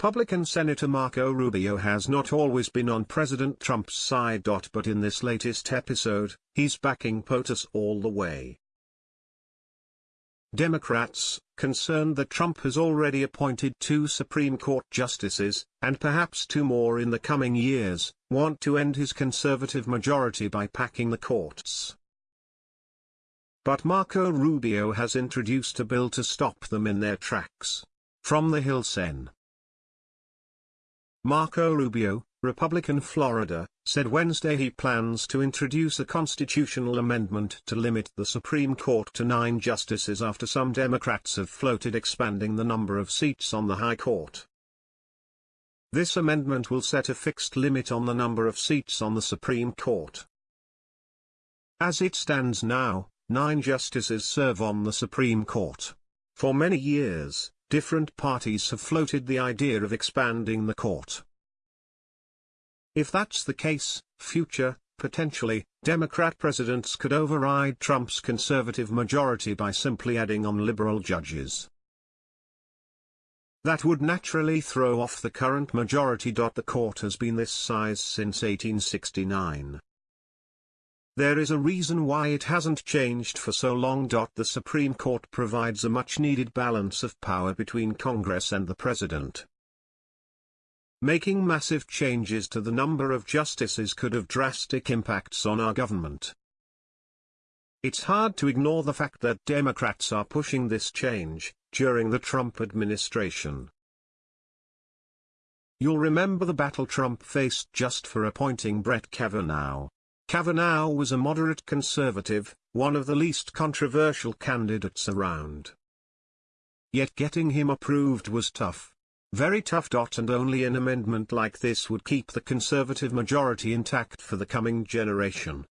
Republican Senator Marco Rubio has not always been on President Trump's side. But in this latest episode, he's backing POTUS all the way. Democrats, concerned that Trump has already appointed two Supreme Court justices, and perhaps two more in the coming years, want to end his conservative majority by packing the courts. But Marco Rubio has introduced a bill to stop them in their tracks. From the Hill Sen. Marco Rubio, Republican Florida, said Wednesday he plans to introduce a constitutional amendment to limit the Supreme Court to nine justices after some Democrats have floated expanding the number of seats on the High Court. This amendment will set a fixed limit on the number of seats on the Supreme Court. As it stands now, nine justices serve on the Supreme Court. For many years, different parties have floated the idea of expanding the court. If that's the case, future, potentially, Democrat presidents could override Trump's conservative majority by simply adding on liberal judges. That would naturally throw off the current majority. The court has been this size since 1869. There is a reason why it hasn't changed for so long. The Supreme Court provides a much-needed balance of power between Congress and the President. Making massive changes to the number of justices could have drastic impacts on our government. It's hard to ignore the fact that Democrats are pushing this change, during the Trump administration. You'll remember the battle Trump faced just for appointing Brett Kavanaugh. Kavanaugh was a moderate conservative, one of the least controversial candidates around. Yet getting him approved was tough. Very tough. Dot and only an amendment like this would keep the conservative majority intact for the coming generation.